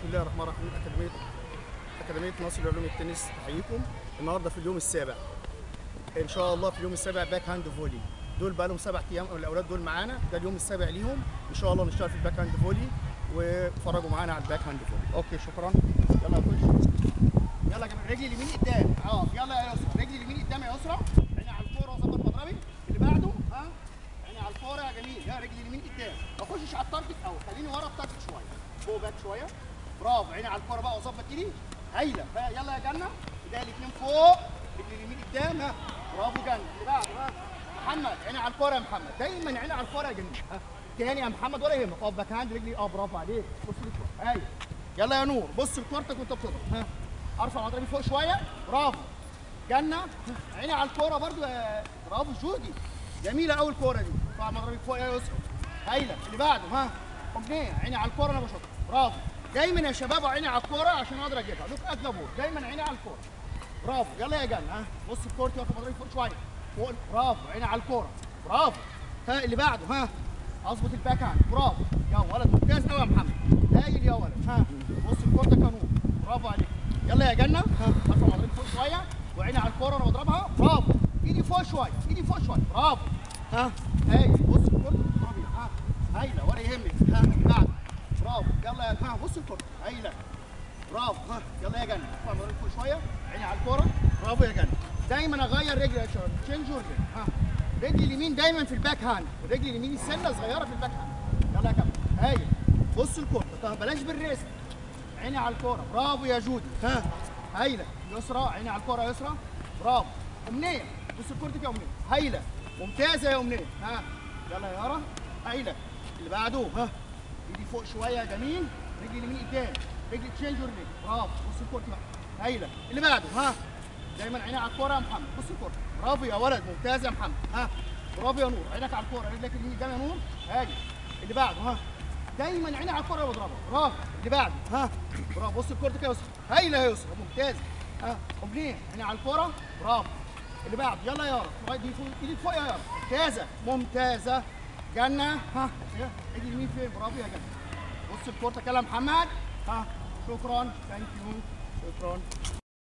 بسم الله الرحمن الرحيم. اكاديميه أكاديمية ناصر لعلوم التنس تحييكم. النهارده في اليوم السابع. إن شاء الله في اليوم السابع backhand volley دول بقى لهم سبع أيام الأولاد دول معانا. ده اليوم السابع ليهم. إن شاء الله نشتغل في ال backhand volley واتفرجوا معانا على ال backhand volley okay شكرا. يلا يا خش يلا يا جماعة رجلي اليمين قدام. آه يلا يا يسرا رجلي اليمين قدام يا يسرا عيني على الكورة وظبط مضربي اللي بعده ها؟ عيني على الكورة يا جميل. يا رجلي اليمين قدام. ما اخشش على ال target قوي خليني ورا ال target شوية. فوق back شوية. برافو. عيني على الكورة بقى وظبط ايدي. هايلة. يلا يا جنة. ايديا الاثنين فوق. رجلي اليمين قدام. ها. برافو جنة. اللي بعده محمد عيني على الكورة يا محمد. دايما عيني على الكورة يا ها. تاني يا محمد ولا يهمك. اقف backhand رجلي. آه برافو عليك. بص للكوره هايل. يلا يا نور. بص لكورتك وانت بتضرب ها. ارفع مضربي فوق شوية. برافو. جنة. عيني على الكورة برضو برافو. جودي. جميلة قوي الكورة دي. ارفع مضربي فوق. يا يسرا هايلة. اللي بعده. ها. امنيه عيني على الكورة أنا بشوطها. برافو. دايما يا شباب عيني على الكورة عشان أقدر أجيبها. look at دايما عيني على الكورة. برافو. يلا يا جنه ها. بص لكورتي واقف مضربي فوق شوية. فوق. برافو. عيني على الكورة. برافو. ها اللي بعده ها. أظبط ال backhand. برافو. يا ولد ممتاز قوي يا محمد. هايل يا ولد ها. بص لكورتك يا نور برافو عليك. يلا يا جنة ها. ارفع مضربي فوق شوية. وعيني على الكورة وأنا بضربها. برافو. إيدي فوق شوية. إيدي فوق شوية. برافو. ها. هايل بص الكورة بتضربي ها هايله ولا يهمك ها بعد برافو ها بص الكورة هايله برافو ها يلا يا جنه ارفع مضربي فوق شوية. عيني على الكورة. برافو يا جنه دايما أغير رجلي يا شباب. change رجلي ها. رجلي اليمين دايما في ال backhand. ورجلي اليمين السنة صغيرة في ال backhand. يلا يا كابتن هايل بص الكورة. طب بلاش بال wrist عيني على الكورة. برافو يا جودي. ها. هايله يسرى. عيني على الكورة يسرى. برافو أمنية. بص كورتك يا أمنية. هايله ممتازة يا أمنية. ها. يلا يا يارا. هايله اللي بعده. ها. ايدي فوق شوية جميل. رجلي اليمين قدام رجلي change رجلي برافو بص لكورتك بقى. هايلة. اللي بعده ها؟ دايما عيني على الكورة يا محمد. بص الكورة. برافو يا ولد ممتاز يا محمد. ها؟ برافو يا نور. عينك على الكورة. رجلك اليمين قدام يا نور. هاجي. اللي بعده ها؟ دايما عيني على الكورة واضربها برافو. اللي بعده ها؟ برافو. بص الكورة كده يا يسرا هايلة يا يسرا ممتاز. ها؟ امنيه عيني على الكورة. برافو. اللي بعده يلا يا يارا لغايه دي فوق. إيدك فوق يا يارا ممتازة. ممتازة. جنة. ها؟ ايدي اليمين فين؟ برافو يا جنة. بص الكورة كده محمد ها شكرا. thank you شكرا.